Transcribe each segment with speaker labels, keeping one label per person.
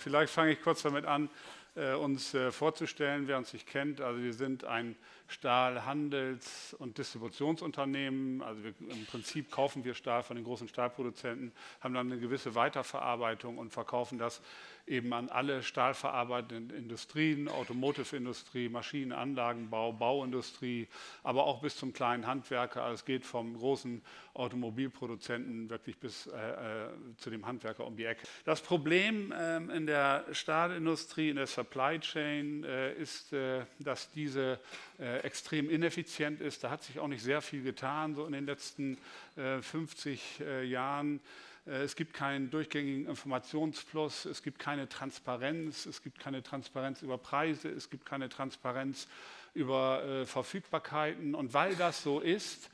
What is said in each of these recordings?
Speaker 1: vielleicht fange ich kurz damit an, äh, uns äh, vorzustellen, wer uns nicht kennt. Also wir sind ein Stahlhandels- und Distributionsunternehmen. Also wir, im Prinzip kaufen wir Stahl von den großen Stahlproduzenten, haben dann eine gewisse Weiterverarbeitung und verkaufen das eben an alle stahlverarbeitenden Industrien, Automotive-Industrie, Maschinen-, Anlagenbau, Bauindustrie, aber auch bis zum kleinen Handwerker. Also es geht vom großen Automobilproduzenten wirklich bis äh, äh, zu dem Handwerker um die Ecke. Das Problem äh, in der Stahlindustrie, in der Supply Chain äh, ist, äh, dass diese äh, extrem ineffizient ist. Da hat sich auch nicht sehr viel getan, so in den letzten 50 Jahren. Äh, es gibt keinen durchgängigen Informationsfluss, es gibt keine Transparenz, es gibt keine Transparenz über Preise, es gibt keine Transparenz über äh, Verfügbarkeiten. Und weil das so ist,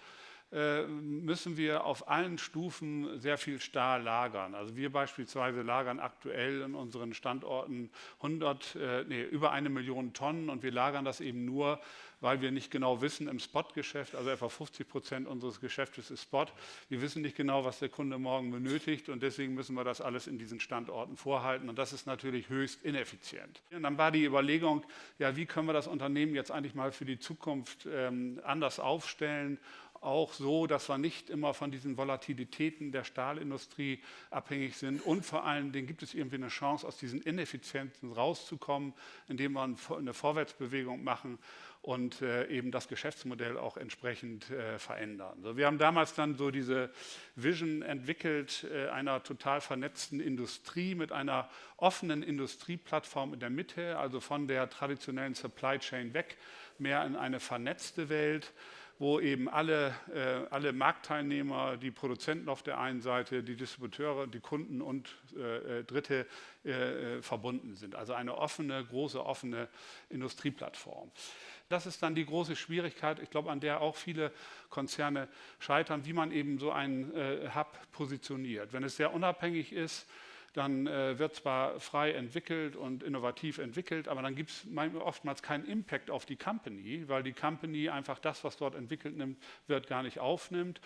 Speaker 1: müssen wir auf allen Stufen sehr viel Stahl lagern. Also wir beispielsweise lagern aktuell in unseren Standorten 100, äh, nee, über eine Million Tonnen und wir lagern das eben nur, weil wir nicht genau wissen im Spotgeschäft, also etwa 50 Prozent unseres Geschäftes ist Spot. Wir wissen nicht genau, was der Kunde morgen benötigt und deswegen müssen wir das alles in diesen Standorten vorhalten und das ist natürlich höchst ineffizient. Und dann war die Überlegung, ja, wie können wir das Unternehmen jetzt eigentlich mal für die Zukunft ähm, anders aufstellen auch so, dass wir nicht immer von diesen Volatilitäten der Stahlindustrie abhängig sind. Und vor allen Dingen gibt es irgendwie eine Chance, aus diesen Ineffizienzen rauszukommen, indem wir eine Vorwärtsbewegung machen und äh, eben das Geschäftsmodell auch entsprechend äh, verändern. So, wir haben damals dann so diese Vision entwickelt äh, einer total vernetzten Industrie mit einer offenen Industrieplattform in der Mitte, also von der traditionellen Supply Chain weg, mehr in eine vernetzte Welt wo eben alle, äh, alle Marktteilnehmer, die Produzenten auf der einen Seite, die Distributeure, die Kunden und äh, äh Dritte äh, äh, verbunden sind. Also eine offene, große, offene Industrieplattform. Das ist dann die große Schwierigkeit, ich glaube, an der auch viele Konzerne scheitern, wie man eben so einen äh, Hub positioniert. Wenn es sehr unabhängig ist, dann äh, wird zwar frei entwickelt und innovativ entwickelt, aber dann gibt es oftmals keinen Impact auf die Company, weil die Company einfach das, was dort entwickelt nimmt, wird, gar nicht aufnimmt.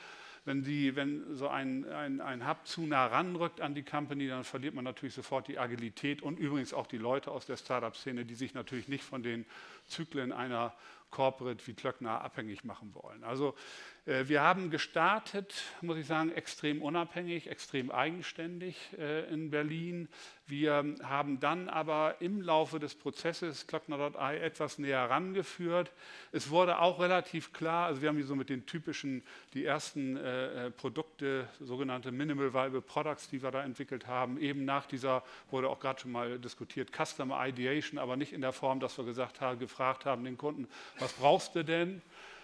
Speaker 1: Wenn, die, wenn so ein, ein, ein Hub zu nah ranrückt an die Company, dann verliert man natürlich sofort die Agilität und übrigens auch die Leute aus der Startup-Szene, die sich natürlich nicht von den Zyklen einer Corporate wie Klöckner abhängig machen wollen. Also äh, wir haben gestartet, muss ich sagen, extrem unabhängig, extrem eigenständig äh, in Berlin. Wir haben dann aber im Laufe des Prozesses Klöckner.ai etwas näher herangeführt. Es wurde auch relativ klar, also wir haben hier so mit den typischen, die ersten äh, Produkte, sogenannte Minimal Viable Products, die wir da entwickelt haben, eben nach dieser, wurde auch gerade schon mal diskutiert, Customer Ideation, aber nicht in der Form, dass wir gesagt haben, gefragt haben den Kunden, was brauchst du denn?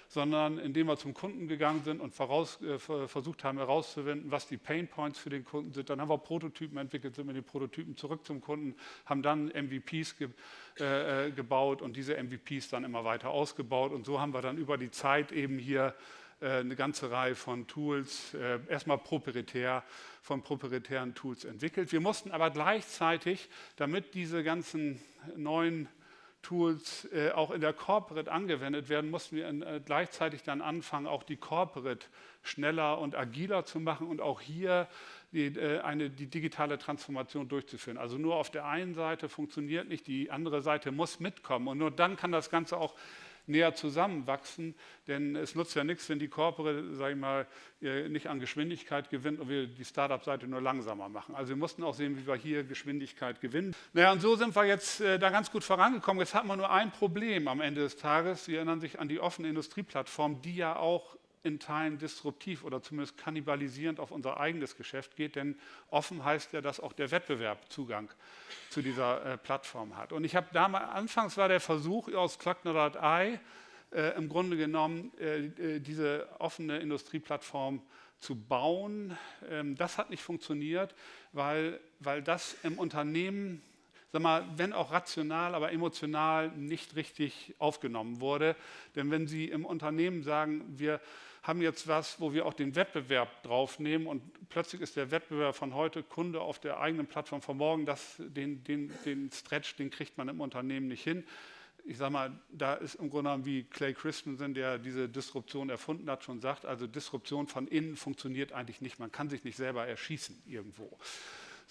Speaker 1: sondern indem wir zum Kunden gegangen sind und voraus, äh, versucht haben herauszufinden, was die Pain Points für den Kunden sind. Dann haben wir Prototypen entwickelt, sind mit den Prototypen zurück zum Kunden, haben dann MVPs ge, äh, äh, gebaut und diese MVPs dann immer weiter ausgebaut. Und so haben wir dann über die Zeit eben hier äh, eine ganze Reihe von Tools, äh, erstmal proprietär, von proprietären Tools entwickelt. Wir mussten aber gleichzeitig, damit diese ganzen neuen Tools äh, auch in der Corporate angewendet werden, mussten wir äh, gleichzeitig dann anfangen, auch die Corporate schneller und agiler zu machen und auch hier die, äh, eine, die digitale Transformation durchzuführen. Also nur auf der einen Seite funktioniert nicht, die andere Seite muss mitkommen und nur dann kann das Ganze auch näher zusammenwachsen, denn es nutzt ja nichts, wenn die Corporate, sage ich mal, nicht an Geschwindigkeit gewinnt und wir die Startup-Seite nur langsamer machen. Also wir mussten auch sehen, wie wir hier Geschwindigkeit gewinnen. Naja, und so sind wir jetzt äh, da ganz gut vorangekommen. Jetzt hatten wir nur ein Problem am Ende des Tages. Sie erinnern sich an die offene Industrieplattform, die ja auch in Teilen disruptiv oder zumindest kannibalisierend auf unser eigenes Geschäft geht, denn offen heißt ja, dass auch der Wettbewerb Zugang zu dieser äh, Plattform hat. Und ich habe damals, anfangs war der Versuch aus Klöckner.ai äh, im Grunde genommen äh, äh, diese offene Industrieplattform zu bauen. Ähm, das hat nicht funktioniert, weil, weil das im Unternehmen sag mal, wenn auch rational, aber emotional nicht richtig aufgenommen wurde. Denn wenn Sie im Unternehmen sagen, wir haben jetzt was, wo wir auch den Wettbewerb draufnehmen und plötzlich ist der Wettbewerb von heute Kunde auf der eigenen Plattform von morgen, das, den, den, den Stretch, den kriegt man im Unternehmen nicht hin. Ich sage mal, da ist im Grunde genommen wie Clay Christensen, der diese Disruption erfunden hat, schon sagt, also Disruption von innen funktioniert eigentlich nicht. Man kann sich nicht selber erschießen irgendwo.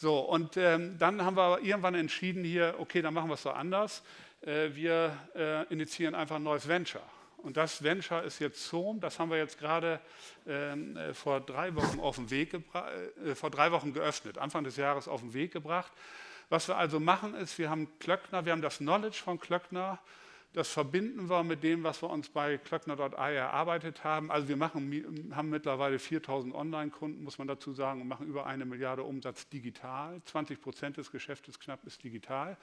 Speaker 1: So, und ähm, dann haben wir irgendwann entschieden hier, okay, dann machen wir es so anders. Äh, wir äh, initiieren einfach ein neues Venture. Und das Venture ist jetzt Zoom, das haben wir jetzt gerade ähm, äh, vor drei Wochen auf den Weg äh, vor drei Wochen geöffnet, Anfang des Jahres auf den Weg gebracht. Was wir also machen ist, wir haben Klöckner, wir haben das Knowledge von Klöckner, das verbinden wir mit dem, was wir uns bei klöckner.ai erarbeitet haben. Also wir machen, haben mittlerweile 4000 Online-Kunden, muss man dazu sagen, und machen über eine Milliarde Umsatz digital. 20 Prozent des Geschäftes knapp ist digital.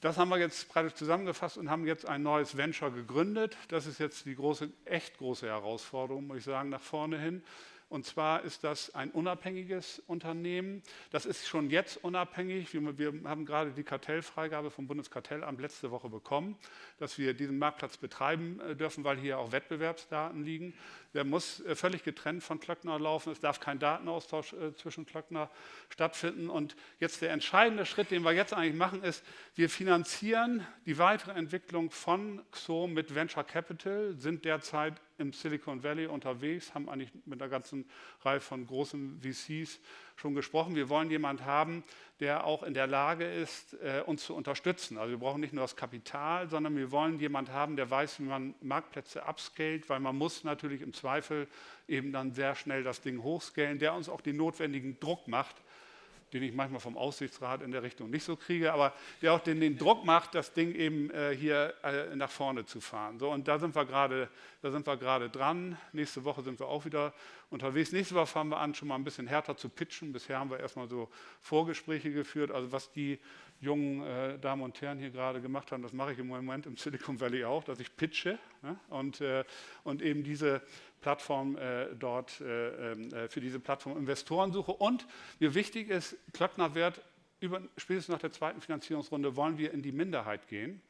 Speaker 1: Das haben wir jetzt praktisch zusammengefasst und haben jetzt ein neues Venture gegründet. Das ist jetzt die große, echt große Herausforderung, muss ich sagen, nach vorne hin. Und zwar ist das ein unabhängiges Unternehmen. Das ist schon jetzt unabhängig. Wir, wir, haben gerade die Kartellfreigabe vom Bundeskartellamt letzte Woche bekommen, dass wir diesen Marktplatz betreiben äh, dürfen, weil hier auch Wettbewerbsdaten liegen. Der muss äh, völlig getrennt von Klöckner laufen. Es darf kein Datenaustausch äh, zwischen Klöckner stattfinden. Und jetzt der entscheidende Schritt, den wir jetzt eigentlich machen, ist, wir finanzieren die weitere Entwicklung von XOM mit Venture Capital, sind derzeit im Silicon Valley unterwegs, haben eigentlich mit einer ganzen Reihe von großen VCs schon gesprochen. Wir wollen jemanden haben, der auch in der Lage ist, äh, uns zu unterstützen. Also wir brauchen nicht nur das Kapital, sondern wir wollen jemanden haben, der weiß, wie man Marktplätze upscalt, weil man muss natürlich im Zweifel eben dann sehr schnell das Ding hochscalen, der uns auch den notwendigen Druck macht, den ich manchmal vom Aussichtsrat in der Richtung nicht so kriege, aber der auch den, den Druck macht, das Ding eben äh, hier äh, nach vorne zu fahren. So, und da sind wir gerade, da sind wir gerade dran. Nächste Woche sind wir auch wieder unterwegs. Nächste Woche fangen wir an, schon mal ein bisschen härter zu pitchen. Bisher haben wir erstmal so Vorgespräche geführt, also was die jungen äh, Damen und Herren hier gerade gemacht haben, das mache ich im Moment im Silicon Valley auch, dass ich pitche ne? und, äh, und eben diese Plattform äh, dort äh, ähm, äh, für diese Plattform Investoren suche. Und mir wichtig ist, Klöckner wird über, spätestens nach der zweiten Finanzierungsrunde wollen wir in die Minderheit gehen.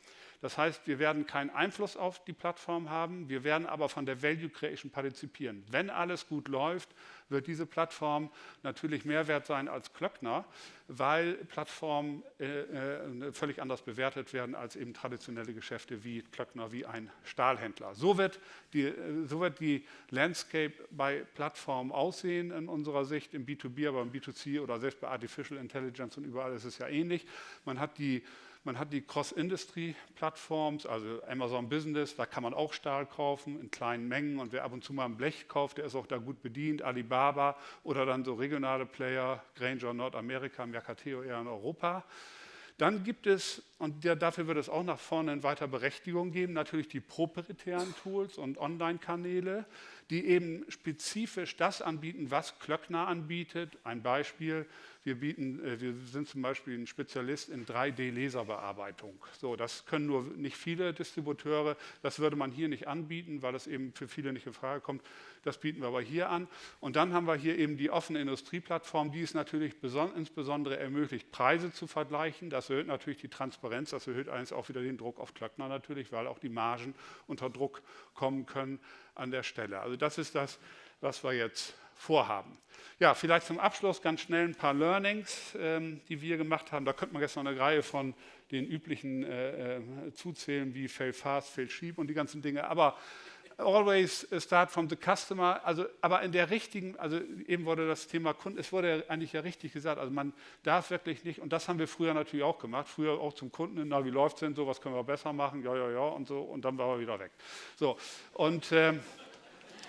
Speaker 1: Das heißt, wir werden keinen Einfluss auf die Plattform haben, wir werden aber von der Value Creation partizipieren. Wenn alles gut läuft, wird diese Plattform natürlich mehr wert sein als Klöckner, weil Plattformen äh, äh, völlig anders bewertet werden als eben traditionelle Geschäfte wie Klöckner, wie ein Stahlhändler. So wird, die, äh, so wird die Landscape bei Plattformen aussehen in unserer Sicht, im B2B, aber im B2C oder selbst bei Artificial Intelligence und überall ist es ja ähnlich. Man hat die man hat die Cross-Industry-Plattforms, also Amazon Business, da kann man auch Stahl kaufen in kleinen Mengen. Und wer ab und zu mal ein Blech kauft, der ist auch da gut bedient, Alibaba oder dann so regionale Player, Granger Nordamerika, Mercateo eher in Europa. Dann gibt es, und dafür wird es auch nach vorne in weiter Berechtigung geben, natürlich die proprietären Tools und Online-Kanäle, die eben spezifisch das anbieten, was Klöckner anbietet. Ein Beispiel, wir, bieten, äh, wir sind zum Beispiel ein Spezialist in 3D-Laserbearbeitung. So, das können nur nicht viele Distributeure. Das würde man hier nicht anbieten, weil das eben für viele nicht in Frage kommt. Das bieten wir aber hier an. Und dann haben wir hier eben die offene Industrieplattform, die es natürlich insbesondere ermöglicht, Preise zu vergleichen. Das erhöht natürlich die Transparenz, das erhöht eines auch wieder den Druck auf Klöckner natürlich, weil auch die Margen unter Druck kommen können an der Stelle. Also das ist das, was wir jetzt vorhaben. Ja, vielleicht zum Abschluss ganz schnell ein paar Learnings, ähm, die wir gemacht haben. Da könnte man jetzt noch eine Reihe von den üblichen äh, äh, zuzählen, wie fail fast, fail cheap und die ganzen Dinge. Aber always start from the customer, also aber in der richtigen, also eben wurde das Thema Kunden, es wurde eigentlich ja richtig gesagt, also man darf wirklich nicht, und das haben wir früher natürlich auch gemacht, früher auch zum Kunden, na wie läuft es denn so, was können wir besser machen, ja, ja, ja und so, und dann war er wieder weg. So, und äh,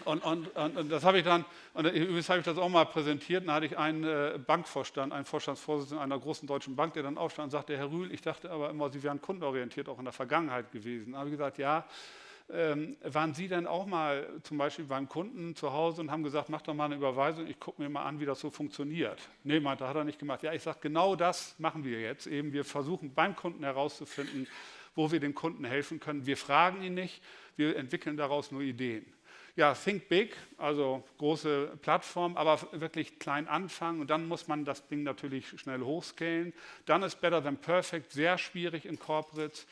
Speaker 1: und, und, und, das habe ich dann, und übrigens habe ich das auch mal präsentiert, dann hatte ich einen äh, Bankvorstand, einen Vorstandsvorsitzenden einer großen deutschen Bank, der dann aufstand und sagte, Herr Rühl, ich dachte aber immer, Sie wären kundenorientiert auch in der Vergangenheit gewesen. Dann habe ich gesagt, ja, ähm, waren Sie denn auch mal zum Beispiel beim Kunden zu Hause und haben gesagt, mach doch mal eine Überweisung, ich gucke mir mal an, wie das so funktioniert? Nee, meinte, hat er nicht gemacht. Ja, ich sage, genau das machen wir jetzt. Eben, wir versuchen beim Kunden herauszufinden, wo wir dem Kunden helfen können. Wir fragen ihn nicht, wir entwickeln daraus nur Ideen ja, think big, also große Plattform, aber wirklich klein anfangen und dann muss man das Ding natürlich schnell hochscalen. Dann ist Better Than Perfect sehr schwierig in Corporates,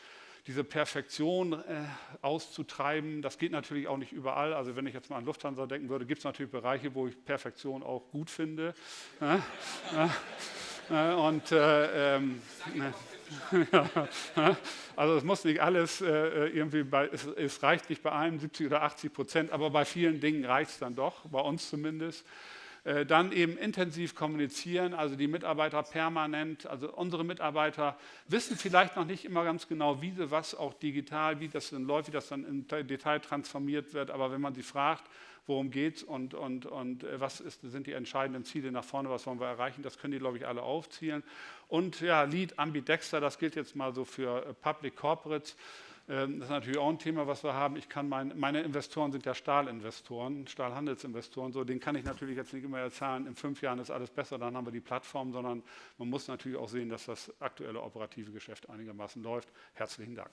Speaker 1: diese Perfektion äh, auszutreiben. Das geht natürlich auch nicht überall. Also wenn ich jetzt mal an Lufthansa denken würde, gibt es natürlich Bereiche, wo ich Perfektion auch gut finde. Ja, ja, und äh, ähm, also es muss nicht alles äh, irgendwie, bei, es, es, reicht nicht bei allen 70 oder 80 Prozent, aber bei vielen Dingen reicht es dann doch, bei uns zumindest. Äh, dann eben intensiv kommunizieren, also die Mitarbeiter permanent, also unsere Mitarbeiter wissen vielleicht noch nicht immer ganz genau, wie sie was auch digital, wie das dann läuft, wie das dann im Detail transformiert wird, aber wenn man sie fragt, worum geht es und, und, und äh, was ist, sind die entscheidenden Ziele nach vorne, was wollen wir erreichen, das können die, glaube ich, alle aufzielen. Und ja, Lead Ambidexter, das gilt jetzt mal so für äh, Public Corporates. Ähm, das ist natürlich auch ein Thema, was wir haben. Ich kann mein, meine Investoren sind ja Stahlinvestoren, Stahlhandelsinvestoren. So, den kann ich natürlich jetzt nicht immer erzählen, in fünf Jahren ist alles besser, dann haben wir die Plattform, sondern man muss natürlich auch sehen, dass das aktuelle operative Geschäft einigermaßen läuft. Herzlichen Dank.